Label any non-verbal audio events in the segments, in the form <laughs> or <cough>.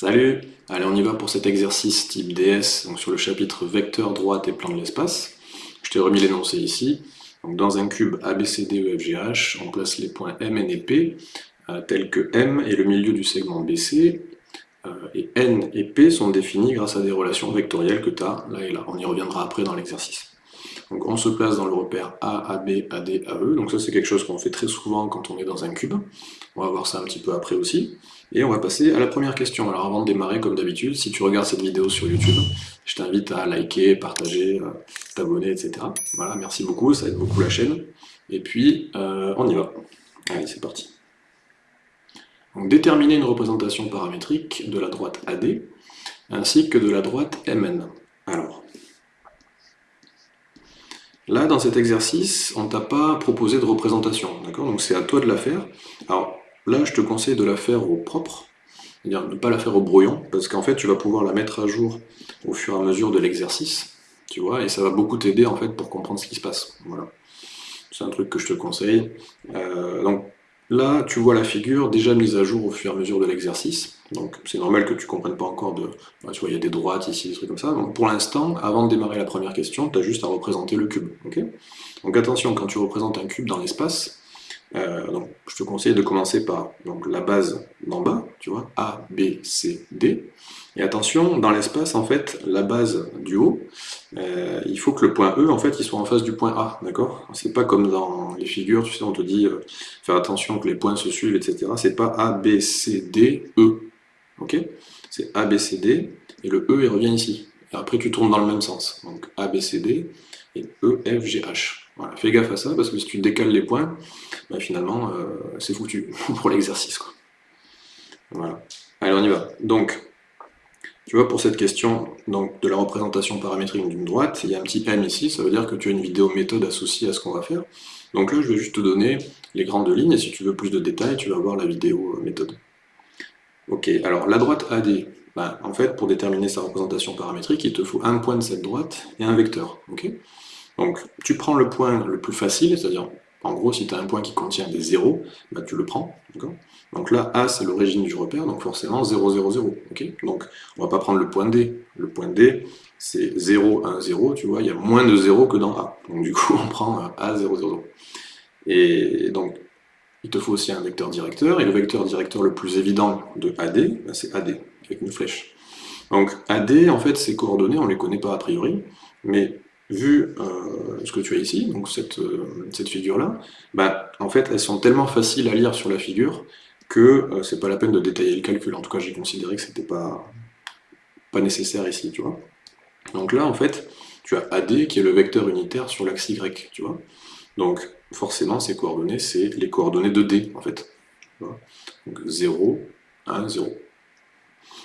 Salut Allez, on y va pour cet exercice type DS, sur le chapitre vecteur droite et plan de l'espace. Je t'ai remis l'énoncé ici. Dans un cube ABCDEFGH, on place les points M, N et P, euh, tels que M est le milieu du segment BC, euh, et N et P sont définis grâce à des relations vectorielles que tu as là et là. On y reviendra après dans l'exercice. Donc on se place dans le repère A, AB, AD, AE. Donc ça c'est quelque chose qu'on fait très souvent quand on est dans un cube. On va voir ça un petit peu après aussi. Et on va passer à la première question. Alors avant de démarrer, comme d'habitude, si tu regardes cette vidéo sur YouTube, je t'invite à liker, partager, euh, t'abonner, etc. Voilà, merci beaucoup, ça aide beaucoup la chaîne. Et puis, euh, on y va. Allez, c'est parti. Donc déterminer une représentation paramétrique de la droite AD, ainsi que de la droite MN. Alors, Là, dans cet exercice, on ne t'a pas proposé de représentation, d'accord? Donc c'est à toi de la faire. Alors là, je te conseille de la faire au propre, c'est-à-dire ne pas la faire au brouillon, parce qu'en fait, tu vas pouvoir la mettre à jour au fur et à mesure de l'exercice, tu vois, et ça va beaucoup t'aider en fait pour comprendre ce qui se passe. Voilà. C'est un truc que je te conseille. Euh, donc Là, tu vois la figure déjà mise à jour au fur et à mesure de l'exercice. Donc c'est normal que tu ne comprennes pas encore de... tu vois, il y a des droites ici, des trucs comme ça. Donc pour l'instant, avant de démarrer la première question, tu as juste à représenter le cube. donc attention, quand tu représentes un cube dans l'espace, euh, je te conseille de commencer par la base d'en bas, tu vois, A, B, C, D. Et attention, dans l'espace, en fait, la base du haut, euh, il faut que le point E, en fait, il soit en face du point A, d'accord? C'est pas comme dans les figures, tu sais, on te dit, euh, faire attention que les points se suivent, etc. C'est pas A, B, C, D, E, ok? C'est A, B, C, D, et le E, il revient ici. Et après, tu tournes dans le même sens. Donc, A, B, C, D, et E, F, G, H. Voilà, fais gaffe à ça, parce que si tu décales les points, bah, finalement, euh, c'est foutu <laughs> pour l'exercice. Voilà. Allez, on y va. Donc, tu vois, pour cette question donc, de la représentation paramétrique d'une droite, il y a un petit M ici, ça veut dire que tu as une vidéo méthode associée à ce qu'on va faire. Donc là, je vais juste te donner les grandes lignes, et si tu veux plus de détails, tu vas voir la vidéo euh, méthode. Ok, alors la droite AD, bah, en fait, pour déterminer sa représentation paramétrique, il te faut un point de cette droite et un vecteur. ok? Donc tu prends le point le plus facile, c'est-à-dire en gros si tu as un point qui contient des zéros, bah, tu le prends. Donc là A c'est l'origine du repère, donc forcément 0, 0, 0. donc on va pas prendre le point D. Le point D c'est 0, 1, 0, tu vois, il y a moins de 0 que dans A. Donc du coup <laughs> on prend A, 0, 0. Et donc il te faut aussi un vecteur directeur, et le vecteur directeur le plus évident de AD, bah, c'est AD, avec une flèche. Donc AD, en fait, ses coordonnées, on ne les connaît pas a priori, mais vu euh, ce que tu as ici, donc cette, euh, cette figure-là, bah, en fait, elles sont tellement faciles à lire sur la figure que euh, c'est pas la peine de détailler le calcul. En tout cas, j'ai considéré que c'était pas, pas nécessaire ici, tu vois. Donc là, en fait, tu as AD qui est le vecteur unitaire sur l'axe Y, tu vois. Donc, forcément, ces coordonnées, c'est les coordonnées de D, en fait. Donc 0, 1, 0.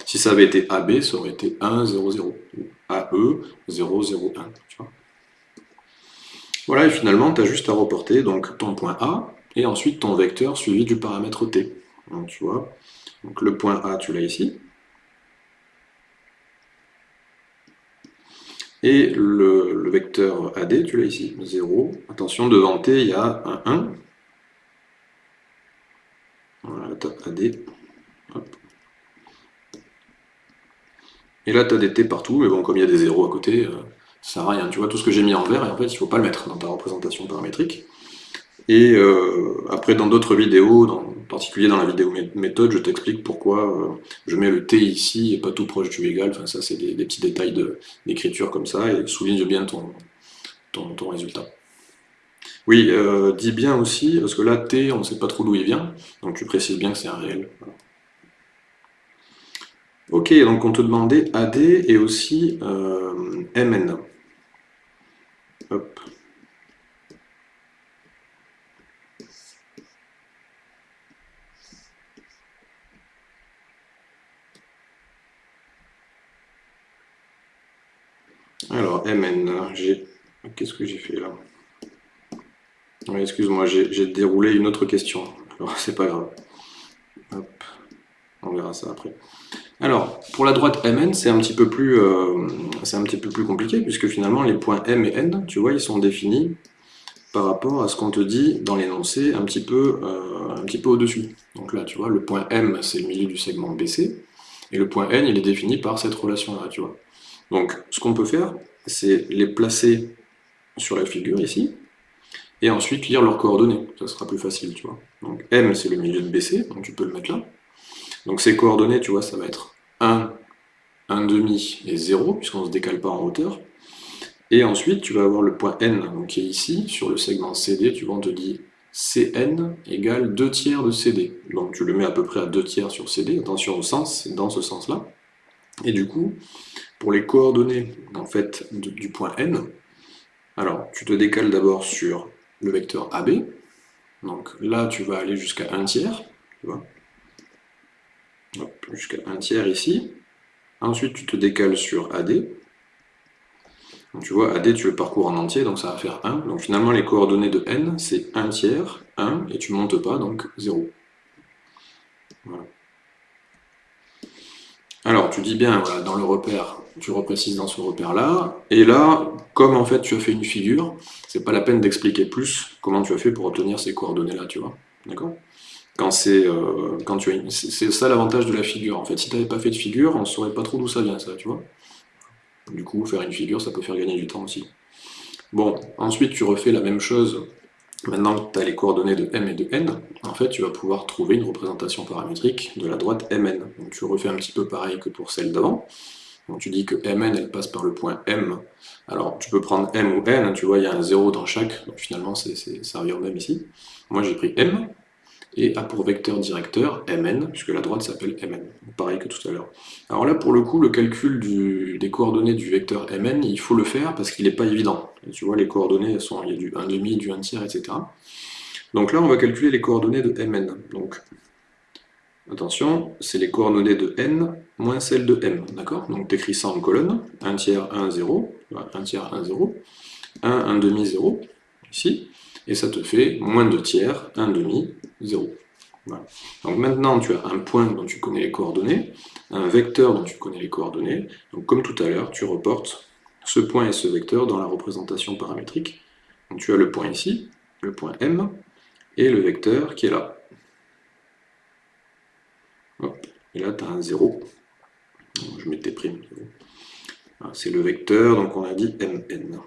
Si ça avait été AB, ça aurait été 1, 0, 0. AE, 0, 0, 1. Tu vois voilà, et finalement, tu as juste à reporter donc, ton point A, et ensuite ton vecteur suivi du paramètre T. Donc, tu vois, le point A, tu l'as ici. Et le, vecteur AD, tu l'as ici, 0. Attention, devant T, il y a un 1. Voilà, as AD. Et là, tu as des T partout, mais bon, comme il y a des zéros à côté, euh, ça sert à rien. Tu vois, tout ce que j'ai mis en vert, et en fait, il ne faut pas le mettre dans ta représentation paramétrique. Et euh, après, dans d'autres vidéos, en particulier dans la vidéo méthode, je t'explique pourquoi euh, je mets le T ici et pas tout proche du égal. Enfin, ça, c'est des, petits détails d'écriture comme ça, et souligne bien ton, ton, résultat. Oui, dis bien aussi, parce que là, T, on ne sait pas trop d'où il vient, donc tu précises bien que c'est un réel. Ok, donc on te demandait AD et aussi euh, MN. Hop. Alors, MN, j'ai... Qu'est-ce que j'ai fait là? Excuse-moi, j'ai déroulé une autre question. Alors, <laughs> c'est pas grave. Hop. On verra ça après. Alors, pour la droite Mn, c'est un, petit peu plus, euh, un petit peu plus compliqué, puisque finalement, les points M et N, tu vois, ils sont définis par rapport à ce qu'on te dit dans l'énoncé un petit peu, euh, peu au-dessus. Donc là, tu vois, le point M, c'est le milieu du segment BC, Et le point n, il est défini par cette relation-là, tu vois. Donc, ce qu'on peut faire, c'est les placer sur la figure ici, et ensuite lire leurs coordonnées. Ça sera plus facile, tu vois. Donc M, c'est le milieu de BC, donc tu peux le mettre là. Donc ces coordonnées, tu vois, ça va être 1, 1 demi et 0, puisqu'on ne se décale pas en hauteur. Et ensuite, tu vas avoir le point N, donc, qui est ici, sur le segment CD, tu vois, on te dit Cn égale 2 tiers de CD. Donc tu le mets à peu près à 2 tiers sur CD, attention au sens, c'est dans ce sens-là. Et du coup, pour les coordonnées en fait, du point N, alors tu te décales d'abord sur le vecteur AB, donc là tu vas aller jusqu'à 1 tiers, tu vois, jusqu'à 1 tiers ici, ensuite tu te décales sur AD, donc tu vois, AD, tu le parcours en entier, donc ça va faire 1. Donc finalement, les coordonnées de n, c'est 1 tiers, 1, et tu ne montes pas, donc 0. Alors, tu dis bien, voilà, dans le repère, tu reprécises dans ce repère-là, et là, comme en fait tu as fait une figure, c'est pas la peine d'expliquer plus comment tu as fait pour obtenir ces coordonnées-là, tu vois. D'accord? Quand c'est euh, quand tu as c'est ça l'avantage de la figure en fait si tu n'avais pas fait de figure on saurait pas trop d'où ça vient ça tu vois du coup, faire une figure, ça peut faire gagner du temps aussi. Bon, ensuite tu refais la même chose. Maintenant que tu as les coordonnées de m et de n, en fait tu vas pouvoir trouver une représentation paramétrique de la droite mn. Donc tu refais un petit peu pareil que pour celle d'avant. Donc tu dis que mn elle passe par le point m. Alors tu peux prendre m ou n, tu vois il y a un 0 dans chaque, donc finalement c'est au même ici. Moi j'ai pris m, et a pour vecteur directeur mn, puisque la droite s'appelle mn, pareil que tout à l'heure. Alors là, pour le coup, le calcul des coordonnées du vecteur mn, il faut le faire parce qu'il n'est pas évident. tu vois, les coordonnées, sont, il du 1 demi, du 1 tiers, etc. Donc là, on va calculer les coordonnées de mn. Donc, attention, c'est les coordonnées de n moins celles de m, d'accord? Donc tu écris ça en colonne, 1 tiers, 1, 0, 1 tiers, 1, 0, 1, 1 demi, 0, ici, et ça te fait moins 2 tiers, 1 demi, 0. Donc maintenant, tu as un point dont tu connais les coordonnées, un vecteur dont tu connais les coordonnées, donc comme tout à l'heure, tu reportes ce point et ce vecteur dans la représentation paramétrique. Donc tu as le point ici, le point M, et le vecteur qui est là. Et là, tu as un 0. Je mets tes primes. C'est le vecteur, donc on a dit MN.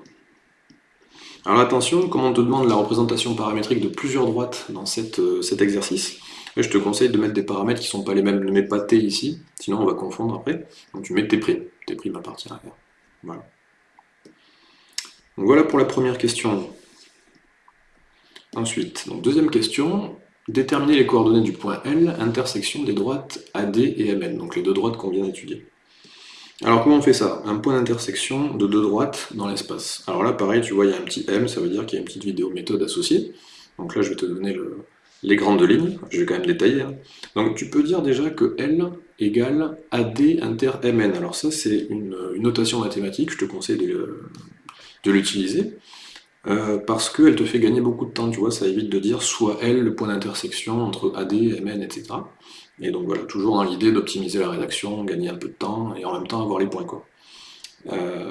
Alors attention, comme on te demande la représentation paramétrique de plusieurs droites dans euh, cet exercice, je te conseille de mettre des paramètres qui ne sont pas les mêmes, ne mets pas t ici, sinon on va confondre après. Donc tu mets primes, tes primes à à Voilà. Donc voilà pour la première question. Ensuite, deuxième question, déterminer les coordonnées du point L, intersection des droites AD et MN, donc les deux droites qu'on vient d'étudier. Alors comment on fait ça? Un point d'intersection de deux droites dans l'espace. Alors là pareil, tu vois, il y a un petit M, ça veut dire qu'il y a une petite vidéo méthode associée. Donc là je vais te donner les grandes lignes, je vais quand même détailler. Hein. Donc tu peux dire déjà que L égale AD inter MN. Alors ça c'est une, notation mathématique, je te conseille de, l'utiliser. Euh, parce qu'elle te fait gagner beaucoup de temps, tu vois, ça évite de dire soit L le point d'intersection entre AD, MN, etc. Et donc voilà, toujours dans l'idée d'optimiser la rédaction, gagner un peu de temps, et en même temps avoir les points. Quoi. Euh,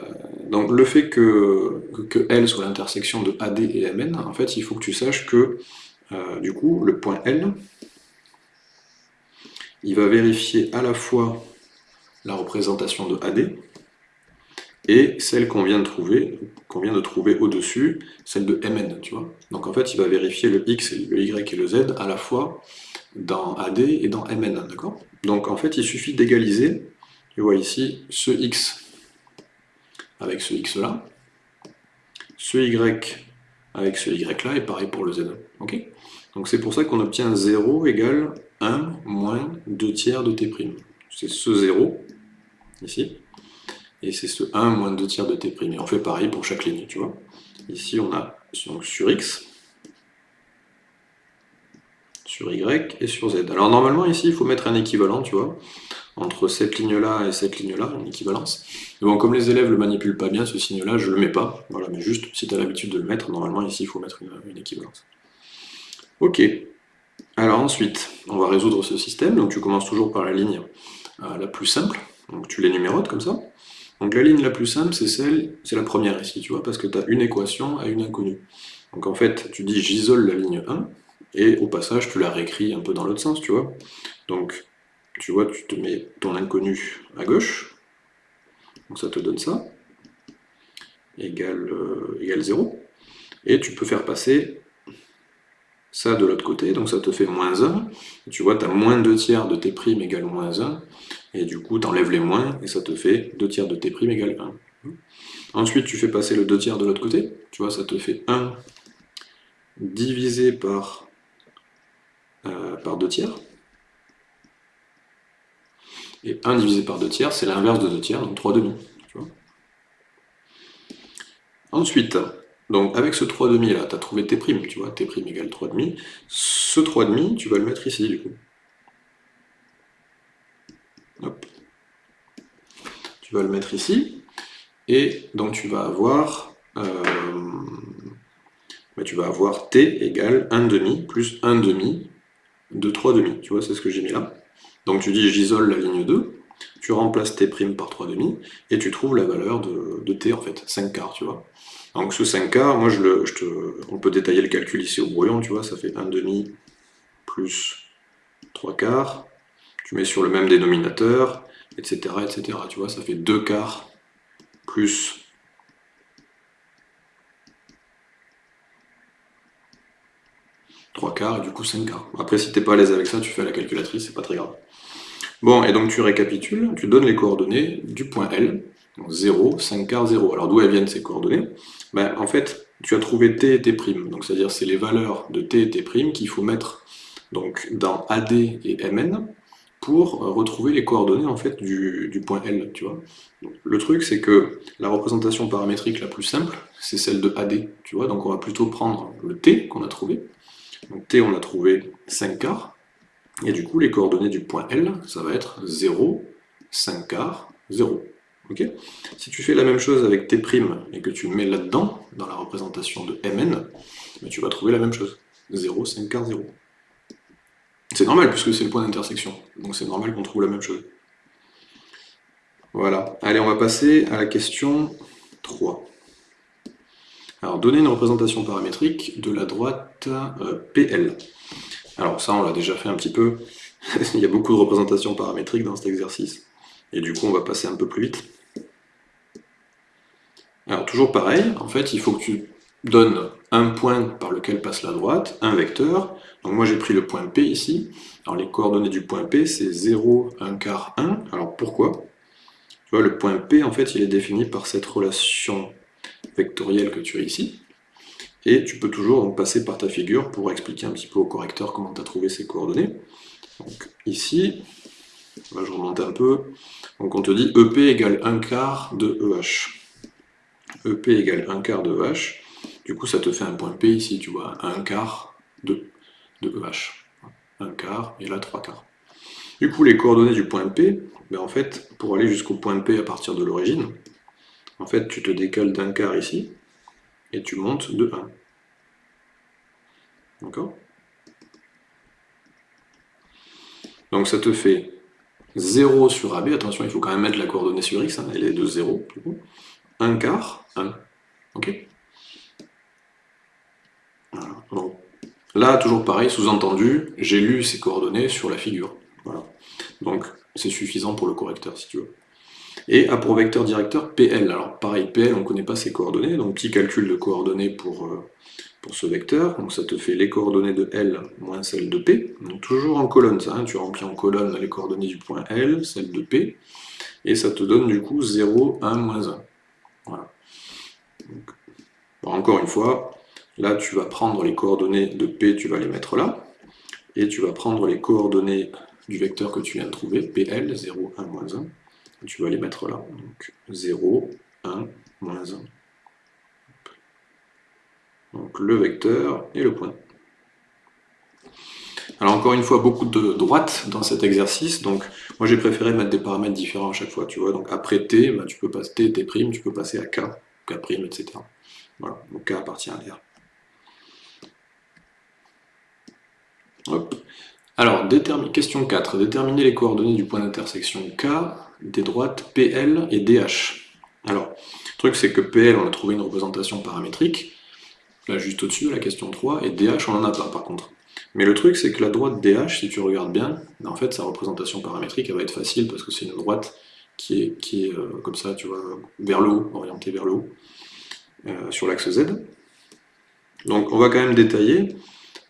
donc le fait que, que L soit l'intersection de AD et MN, en fait, il faut que tu saches que, euh, du coup, le point L, il va vérifier à la fois la représentation de AD, et celle qu'on vient de trouver, qu'on vient de trouver au-dessus, celle de Mn, tu vois. Donc en fait, il va vérifier le X, le Y et le Z à la fois dans AD et dans MN, d'accord? Donc en fait, il suffit d'égaliser, tu vois ici, ce X avec ce X là, ce Y avec ce Y là, et pareil pour le Z, ok? Donc c'est pour ça qu'on obtient 0 égale 1 moins 2 tiers de T'. C'est ce 0, ici, et c'est ce 1 moins 2 tiers de T'. Et on fait pareil pour chaque ligne, tu vois Ici, on a sur X, sur Y et sur Z. Alors normalement ici il faut mettre un équivalent, tu vois, entre cette ligne-là et cette ligne-là, une équivalence. Mais bon, comme les élèves le manipulent pas bien, ce signe-là, je le mets pas. Voilà, mais juste, si tu as l'habitude de le mettre, normalement ici il faut mettre une, équivalence. Ok. Alors ensuite, on va résoudre ce système. Donc tu commences toujours par la ligne euh, la plus simple. Donc tu les numérotes comme ça. Donc la ligne la plus simple, c'est celle, c'est la première ici, tu vois, parce que tu as une équation à une inconnue. Donc en fait, tu dis j'isole la ligne 1, et au passage, tu la réécris un peu dans l'autre sens, tu vois. Donc, tu vois, tu te mets ton inconnu à gauche, donc ça te donne ça, égale, euh, égale 0, et tu peux faire passer ça de l'autre côté, donc ça te fait moins 1, tu vois, tu as moins 2 tiers de t' égale moins 1, et du coup, tu enlèves les moins, et ça te fait 2 tiers de t' égale 1. Ensuite, tu fais passer le 2 tiers de l'autre côté, tu vois, ça te fait 1 divisé par, euh, par 2 tiers, et 1 divisé par 2 tiers, c'est l'inverse de 2 tiers, donc 3 demi. Ensuite, donc avec ce 3 demi là, tu as trouvé t', tu vois, t' égale 3 demi. Ce 3 demi, tu vas le mettre ici du coup. Hop. Tu vas le mettre ici, et donc tu vas avoir, euh, bah, tu vas avoir t égale 1 demi plus 1 demi de 3 demi. Tu vois, c'est ce que j'ai mis là. Donc tu dis j'isole la ligne 2, tu remplaces t' par 3 demi, et tu trouves la valeur de, t en fait, 5 quarts, tu vois. Donc ce 5 quarts, moi on peut détailler le calcul ici au brouillon, tu vois, ça fait 1 demi plus 3 quarts, tu mets sur le même dénominateur, etc., etc., tu vois, ça fait 2 quarts plus trois quarts et du coup 5 quarts. Après, si t'es pas à l'aise avec ça, tu fais la calculatrice, c'est pas très grave. Bon, et donc tu récapitules, tu donnes les coordonnées du point L, donc 0, 5 quarts, 0. Alors d'où elles viennent ces coordonnées ben, En fait, tu as trouvé t et t', donc c'est-à-dire c'est les valeurs de t et t' qu'il faut mettre donc, dans AD et MN pour retrouver les coordonnées en fait du, point L, tu vois. le truc c'est que la représentation paramétrique la plus simple, c'est celle de AD, tu vois, donc on va plutôt prendre le t qu'on a trouvé, donc t on a trouvé 5 quarts, et du coup, les coordonnées du point L, ça va être 0, 5 quarts, 0. Ok? Si tu fais la même chose avec T' et que tu mets là-dedans, dans la représentation de Mn, ben, tu vas trouver la même chose. 0, 5 quarts, 0. C'est normal, puisque c'est le point d'intersection. Donc c'est normal qu'on trouve la même chose. Voilà. Allez, on va passer à la question 3. Alors, donner une représentation paramétrique de la droite euh, PL. Alors ça, on l'a déjà fait un petit peu. <laughs> Il y a beaucoup de représentations paramétriques dans cet exercice. Et du coup, on va passer un peu plus vite. Alors toujours pareil, en fait, il faut que tu donnes un point par lequel passe la droite, un vecteur. Donc moi j'ai pris le point P ici. Alors les coordonnées du point P, c'est 0, 1 quart, 1. Alors pourquoi? Tu vois, le point P, en fait, il est défini par cette relation vectorielle que tu as ici. Et tu peux toujours passer par ta figure pour expliquer un petit peu au correcteur comment tu as trouvé ces coordonnées. Donc ici, je remonte un peu, donc on te dit EP égale 1 quart de EH. EP égale 1 quart de EH, du coup ça te fait un point P ici, tu vois, 1 quart de, de EH. 1 quart, et là 3 quarts. Du coup les coordonnées du point P, ben en fait, pour aller jusqu'au point P à partir de l'origine, en fait tu te décales d'un quart ici, et tu montes de 1. D'accord? Donc ça te fait 0 sur AB, attention, il faut quand même mettre la coordonnée sur X, hein, elle est de 0, du coup. 1 quart, 1. Ok? Là, toujours pareil, sous-entendu, j'ai lu ces coordonnées sur la figure. Voilà. Donc c'est suffisant pour le correcteur, si tu veux. Et a pour vecteur directeur PL. Alors pareil, PL, on ne connaît pas ses coordonnées, donc petit calcul de coordonnées pour, euh, pour ce vecteur. Donc ça te fait les coordonnées de L moins celles de P. Donc toujours en colonne, ça, hein. tu remplis en colonne les coordonnées du point L, celles de P, et ça te donne du coup 0, 1, moins 1. Voilà. encore une fois, là tu vas prendre les coordonnées de P, tu vas les mettre là, et tu vas prendre les coordonnées du vecteur que tu viens de trouver, PL, 0, 1, moins 1, tu vas les mettre là. Donc 0, 1, moins 1. Donc le vecteur et le point. Alors encore une fois, beaucoup de droites dans cet exercice, donc moi j'ai préféré mettre des paramètres différents à chaque fois, donc après t, bah, tu peux passer t, t', tu peux passer à k, k', etc. Voilà, donc k appartient à r. Alors, question 4, déterminer les coordonnées du point d'intersection k des droites PL et DH. Alors, le truc c'est que PL, on a trouvé une représentation paramétrique, là juste au-dessus, la question 3, et DH, on n'en a pas par contre. Mais le truc, c'est que la droite DH, si tu regardes bien, en fait, sa représentation paramétrique, elle va être facile parce que c'est une droite qui est, euh, comme ça, tu vois, vers le haut, orientée vers le haut, euh, sur l'axe Z. Donc on va quand même détailler,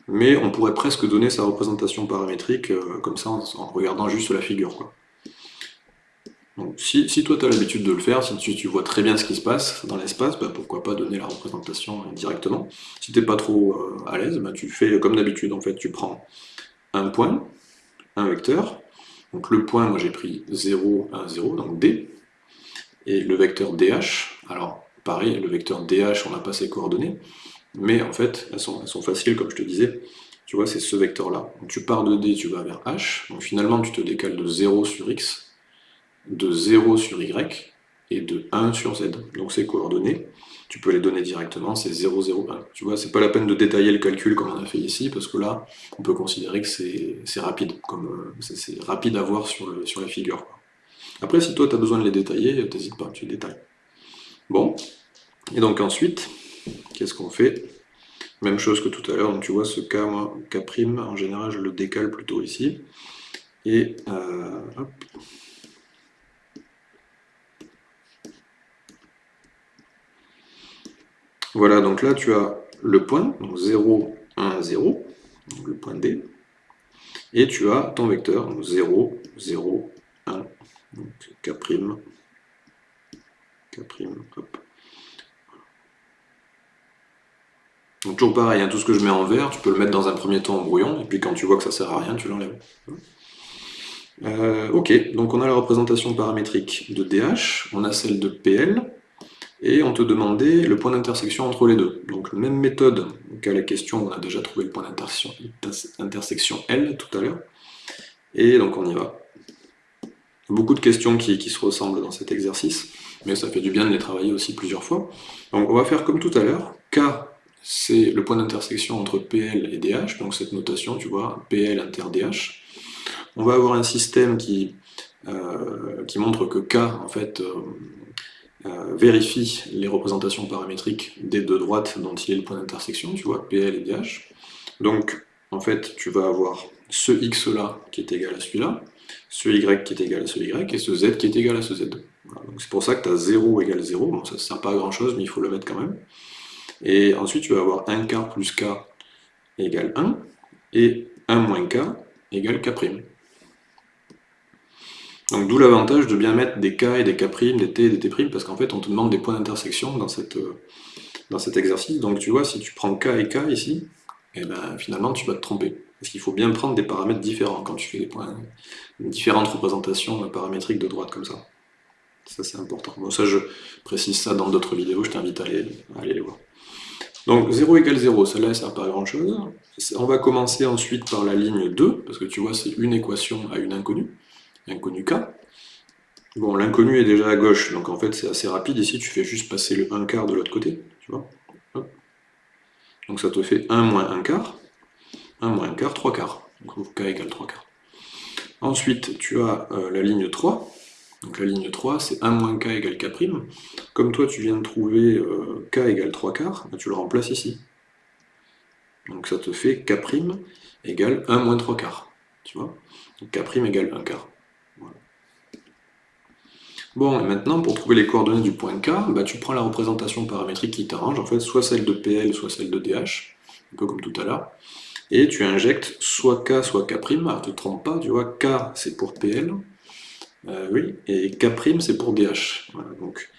mais on pourrait presque donner sa représentation paramétrique euh, comme ça en, regardant juste la figure. Quoi. Donc, si, toi tu as l'habitude de le faire, si tu, vois très bien ce qui se passe dans l'espace, bah, pourquoi pas donner la représentation directement. Si tu n'es pas trop euh, à l'aise, bah, tu fais comme d'habitude, en fait, tu prends un point, un vecteur, donc le point, moi j'ai pris 0, 1, 0, donc D, et le vecteur DH, alors pareil, le vecteur DH, on n'a pas ses coordonnées, mais en fait, elles sont, elles sont faciles, comme je te disais, tu vois, c'est ce vecteur-là. Tu pars de D, tu vas vers H, donc finalement tu te décales de 0 sur X, de 0 sur Y et de 1 sur Z. Donc ces coordonnées, tu peux les donner directement, c'est 0, 0, 1. Tu vois, c'est pas la peine de détailler le calcul comme on a fait ici, parce que là, on peut considérer que c'est rapide, comme euh, c'est rapide à voir sur, la figure. Après, si toi tu as besoin de les détailler, t'hésites pas, tu les détailles. Bon, et donc ensuite, qu'est-ce qu'on fait? Même chose que tout à l'heure, donc tu vois ce K, K', en général je le décale plutôt ici, et euh, hop, Voilà, donc là tu as le point, donc 0, 1, 0, le point D, et tu as ton vecteur, donc 0, 0, 1, donc K', K', hop. Donc toujours pareil, hein, tout ce que je mets en vert, tu peux le mettre dans un premier temps en brouillon, et puis quand tu vois que ça sert à rien, tu l'enlèves. Euh, ok, donc on a la représentation paramétrique de DH, on a celle de PL, et on te demandait le point d'intersection entre les deux. Donc même méthode qu'à la question, on a déjà trouvé le point d'intersection L tout à l'heure, et donc on y va. Beaucoup de questions qui, se ressemblent dans cet exercice, mais ça fait du bien de les travailler aussi plusieurs fois. Donc on va faire comme tout à l'heure, K c'est le point d'intersection entre PL et DH, donc cette notation, tu vois, PL inter DH. On va avoir un système qui, euh, qui montre que K, en fait, euh, vérifie les représentations paramétriques des deux droites dont il est le point d'intersection, tu vois, PL et DH. Donc, en fait, tu vas avoir ce X là qui est égal à celui-là, ce Y qui est égal à ce Y, et ce Z qui est égal à ce Z. c'est pour ça que tu as 0 égale 0, bon ça ne sert pas à grand chose, mais il faut le mettre quand même. Et ensuite tu vas avoir 1 K plus K égale 1, et 1 moins K égale K'. Donc d'où l'avantage de bien mettre des K et des K', des T et des T', parce qu'en fait on te demande des points d'intersection dans, euh, cet exercice. Donc tu vois, si tu prends K et K ici, et eh ben, finalement tu vas te tromper. Parce qu'il faut bien prendre des paramètres différents quand tu fais des points, différentes représentations paramétriques de droite comme ça. Ça c'est important. Bon ça je précise ça dans d'autres vidéos, je t'invite à aller, à aller les voir. Donc 0 égale 0, celle-là ne sert pas à grand chose. On va commencer ensuite par la ligne 2, parce que tu vois c'est une équation à une inconnue inconnu K. Bon, l'inconnu est déjà à gauche, donc en fait c'est assez rapide. Ici, tu fais juste passer le 1 quart de l'autre côté, tu vois. Donc ça te fait 1 moins 1 quart. 1 moins 1 quart, 3 quarts. Donc K égale 3 quarts. Ensuite, tu as euh, la ligne 3. Donc la ligne 3, c'est 1 moins K égale K'. Comme toi, tu viens de trouver euh, K égale 3 quarts, bah, tu le remplaces ici. Donc ça te fait K' égale 1 moins 3 quarts. Tu vois Donc K' égale 1 quart. Bon, et maintenant, pour trouver les coordonnées du point K, bah, tu prends la représentation paramétrique qui t'arrange, en fait, soit celle de PL, soit celle de DH, un peu comme tout à l'heure, et tu injectes soit K, soit K', ne te trompe pas, tu vois, K c'est pour PL, euh, oui, et K' c'est pour DH. donc,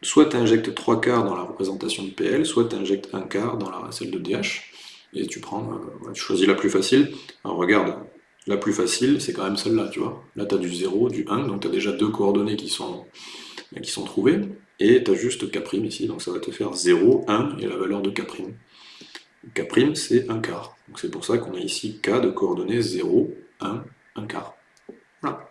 soit tu injectes 3 quarts dans la représentation de PL, soit tu injectes 1 quart dans la, celle de DH, et tu prends, euh, tu choisis la plus facile. Alors regarde, la plus facile, c'est quand même celle-là, tu vois. Là, tu as du 0, du 1, donc tu as déjà deux coordonnées qui sont, sont trouvées, et tu as juste K' ici, donc ça va te faire 0, 1, et la valeur de K'. K' c'est 1 quart. Donc c'est pour ça qu'on a ici K de coordonnées 0, 1, 1 quart. Voilà.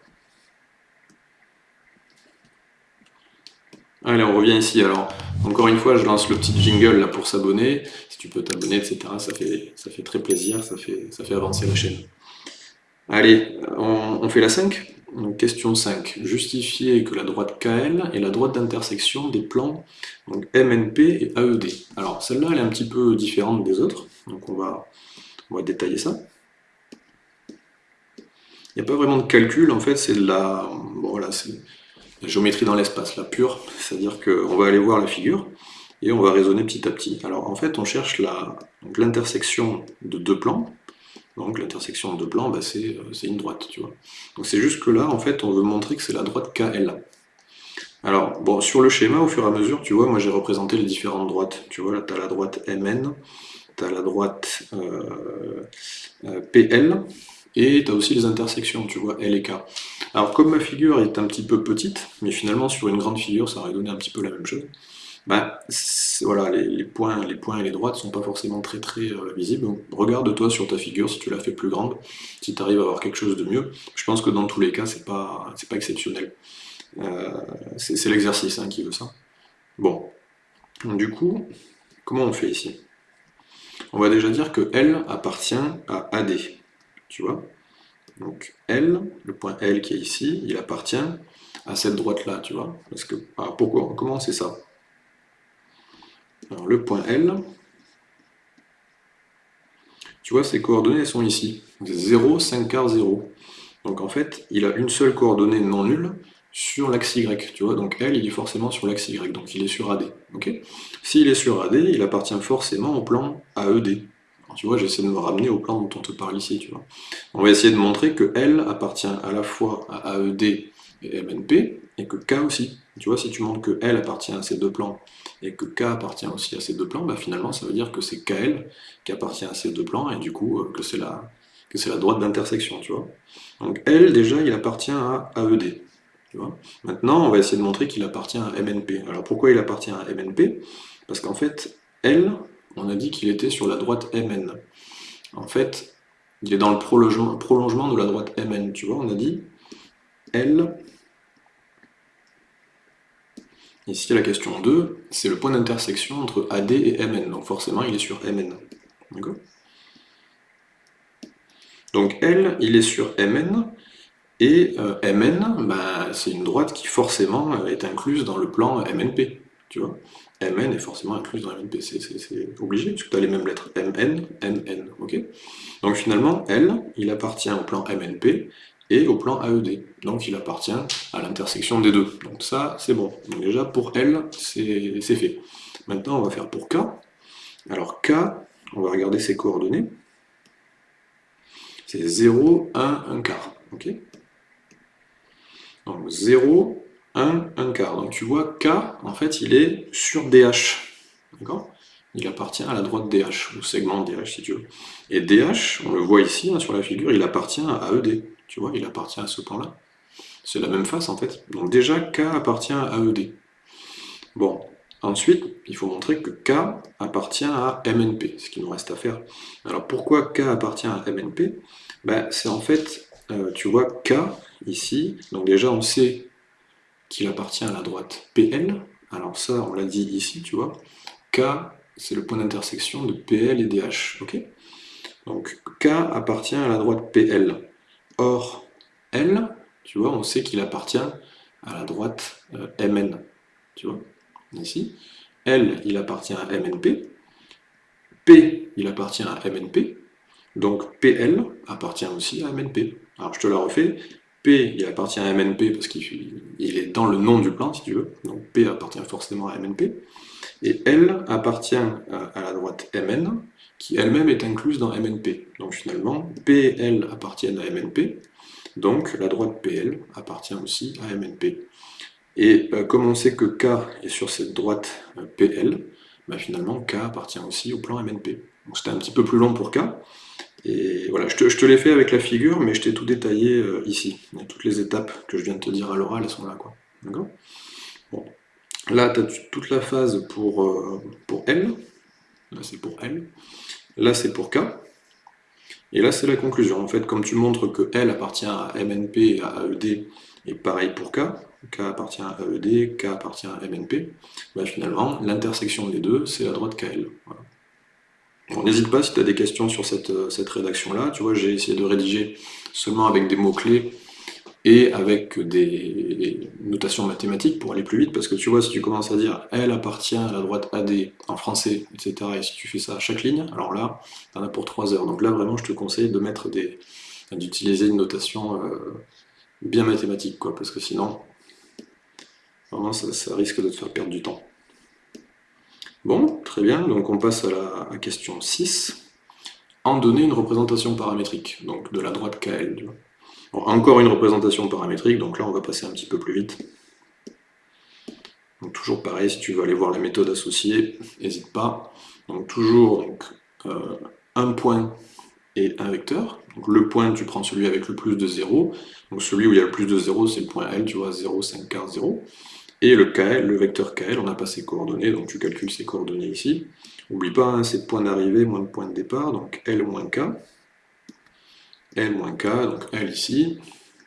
Allez, on revient ici. Alors, encore une fois, je lance le petit jingle là pour s'abonner. Si tu peux t'abonner, etc., ça fait, très plaisir, ça fait avancer la chaîne. Allez, on, fait la 5 Question 5. Justifier que la droite KL est la droite d'intersection des plans MNP et AED. Alors, celle-là, elle est un petit peu différente des autres. Donc, on va, détailler ça. Il n'y a pas vraiment de calcul, en fait, c'est de la, la géométrie dans l'espace, la pure, c'est-à-dire qu'on va aller voir la figure, et on va raisonner petit à petit. Alors en fait, on cherche l'intersection de deux plans, donc l'intersection de deux plans, bah, c'est une droite, tu vois. Donc c'est juste que là, en fait, on veut montrer que c'est la droite KL. Alors, sur le schéma, au fur et à mesure, tu vois, moi j'ai représenté les différentes droites. Tu vois, là, as la droite MN, tu as la droite euh, euh, PL, et tu as aussi les intersections, tu vois, L et K. Alors, comme ma figure est un petit peu petite, mais finalement, sur une grande figure, ça aurait donné un petit peu la même chose, bah, voilà, les, points, les points et les droites sont pas forcément très très euh, visibles. Regarde-toi sur ta figure si tu la fais plus grande, si tu arrives à avoir quelque chose de mieux. Je pense que dans tous les cas, c'est pas, pas exceptionnel. Euh, c'est l'exercice hein, qui veut ça. Bon, du coup, comment on fait ici? On va déjà dire que L appartient à AD, tu vois? Donc L, le point L qui est ici, il appartient à cette droite-là, tu vois? Parce que, ah, pourquoi? Comment c'est ça? Le point L, tu vois, ses coordonnées sont ici. 0, 5 quarts, 0. Donc en fait, il a une seule coordonnée non nulle, sur l'axe Y, tu donc L, il est forcément sur l'axe Y, donc il est sur AD, S'il est sur AD, il appartient forcément au plan AED. tu vois, j'essaie de me ramener au plan dont on te parle ici. On va essayer de montrer que L appartient à la fois à AED et MNP, et que K aussi. Tu vois, si tu montres que L appartient à ces deux plans, et que K appartient aussi à ces deux plans, bah finalement, ça veut dire que c'est KL qui appartient à ces deux plans, et du coup, euh, que c'est la, la droite d'intersection, tu vois. Donc L, déjà, il appartient à AED. Maintenant, on va essayer de montrer qu'il appartient à MNP. Alors pourquoi il appartient à MNP Parce qu'en fait, L, on a dit qu'il était sur la droite MN. En fait, il est dans le prolongement, prolongement de la droite MN, tu vois, on a dit L, ici la question 2, c'est le point d'intersection entre AD et MN, donc forcément il est sur MN. D'accord? Donc L, il est sur MN, et euh, Mn, bah, c'est une droite qui forcément euh, est incluse dans le plan MNP. Tu vois? Mn est forcément incluse dans MNP, c'est obligé, puisque tu as les mêmes lettres Mn, Mn, Donc finalement, L, il appartient au plan MNP et au plan AED. Donc il appartient à l'intersection des deux. Donc ça, c'est bon. Donc déjà, pour L, c'est fait. Maintenant, on va faire pour K. Alors K, on va regarder ses coordonnées. C'est 0, 1, 1 quart. ok donc 0, 1, 1 quart. Donc tu vois, K, en fait, il est sur DH. D'accord? Il appartient à la droite DH, au segment DH si tu veux. Et DH, on le voit ici, hein, sur la figure, il appartient à ED. Tu vois, il appartient à ce point-là. C'est la même face, en fait. Donc déjà, K appartient à ED. Bon, ensuite, il faut montrer que K appartient à MNP, ce qu'il nous reste à faire. Alors pourquoi K appartient à MNP ben, C'est en fait, euh, tu vois, K, ici. Donc déjà, on sait qu'il appartient à la droite PL. Alors ça, on l'a dit ici, tu vois. K, c'est le point d'intersection de PL et DH. ok? Donc K appartient à la droite PL. Or, L, tu vois, on sait qu'il appartient à la droite euh, MN. Tu vois, ici. L, il appartient à MNP. P, il appartient à MNP. Donc PL appartient aussi à MNP. Alors je te la refais. P, il appartient à MNP parce qu'il est dans le nom du plan, si tu veux. Donc P appartient forcément à MNP. Et L appartient à la droite MN, qui elle-même est incluse dans MNP. Donc finalement, P et L appartiennent à MNP, donc la droite PL appartient aussi à MNP. Et euh, comme on sait que K est sur cette droite euh, PL, bah, finalement K appartient aussi au plan MNP. Donc c'était un petit peu plus long pour K, et voilà, je te, l'ai fait avec la figure, mais je t'ai tout détaillé euh, ici. toutes les étapes que je viens de te dire à l'oral, elles sont là. Là, tu as toute la phase pour, pour L. Là, c'est pour L. Là, c'est pour K. Et là, c'est la conclusion. En fait, comme tu montres que L appartient à MNP et à AED, et pareil pour K, K appartient à AED, K appartient à MNP, bah, finalement, l'intersection des deux, c'est la droite KL. Voilà. N'hésite pas si tu as des questions sur cette, euh, cette rédaction-là. Tu vois, j'ai essayé de rédiger seulement avec des mots-clés et avec des notations mathématiques pour aller plus vite, parce que tu vois, si tu commences à dire « elle appartient à la droite AD en français », etc., et si tu fais ça à chaque ligne, alors là, t'en as pour 3 heures. Donc là, vraiment, je te conseille de mettre des d'utiliser une notation euh, bien mathématique, quoi, parce que sinon, vraiment, ça, risque de te faire perdre du temps. Bon, très bien, donc on passe à la question 6. En donner une représentation paramétrique, donc de la droite KL. Encore une représentation paramétrique, donc là on va passer un petit peu plus vite. Toujours pareil, si tu veux aller voir la méthode associée, n'hésite pas. Donc toujours euh, un point et un vecteur. Le point, tu prends celui avec le plus de 0. Donc celui où il y a le plus de 0, c'est le point L, tu vois, 0, 5, 4, 0. Et le KL, le vecteur KL, on n'a pas ses coordonnées, donc tu calcules ses coordonnées ici. N'oublie pas, hein, c'est point d'arrivée moins le point de départ, donc L moins K. L moins K, donc L ici,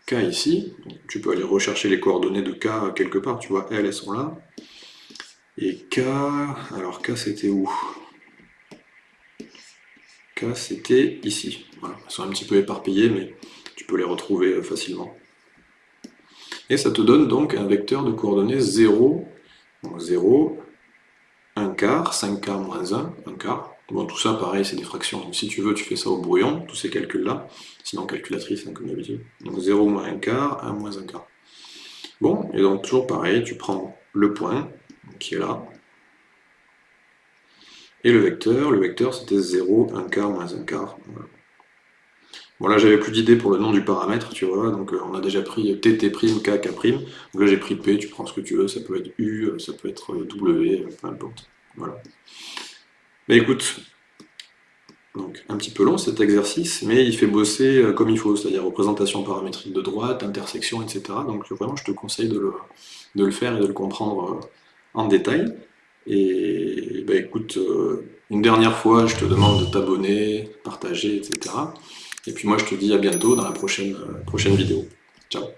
K ici. tu peux aller rechercher les coordonnées de K quelque part, tu vois, L, elles sont là. Et K, alors K c'était où? C'était ici. Voilà. Elles sont un petit peu éparpillées, mais tu peux les retrouver euh, facilement. Et ça te donne donc un vecteur de coordonnées 0, 0, 1 quart, 5 quarts moins 1, 1 quart. Bon, tout ça, pareil, c'est des fractions. Donc si tu veux, tu fais ça au brouillon, tous ces calculs-là. Sinon, calculatrice, hein, comme d'habitude. Donc 0 moins 1 quart, 1 moins 1 quart. Bon, et donc toujours pareil, tu prends le point, qui est là, et le vecteur, le vecteur c'était 0, 1 quart, moins 1 quart. Bon là j'avais plus d'idée pour le nom du paramètre, tu vois, donc euh, on a déjà pris tt', k, k', donc là j'ai pris p, tu prends ce que tu veux, ça peut être u, euh, ça peut être euh, w, peu importe. Voilà. Mais écoute, donc un petit peu long cet exercice, mais il fait bosser comme il faut, c'est-à-dire représentation paramétrique de droite, intersection, etc. Donc vraiment je te conseille de le, faire et de le comprendre en détail. Et bah, écoute, euh, une dernière fois, je te demande de t'abonner, partager, etc. Et puis moi, je te dis à bientôt dans la prochaine, euh, prochaine vidéo. Ciao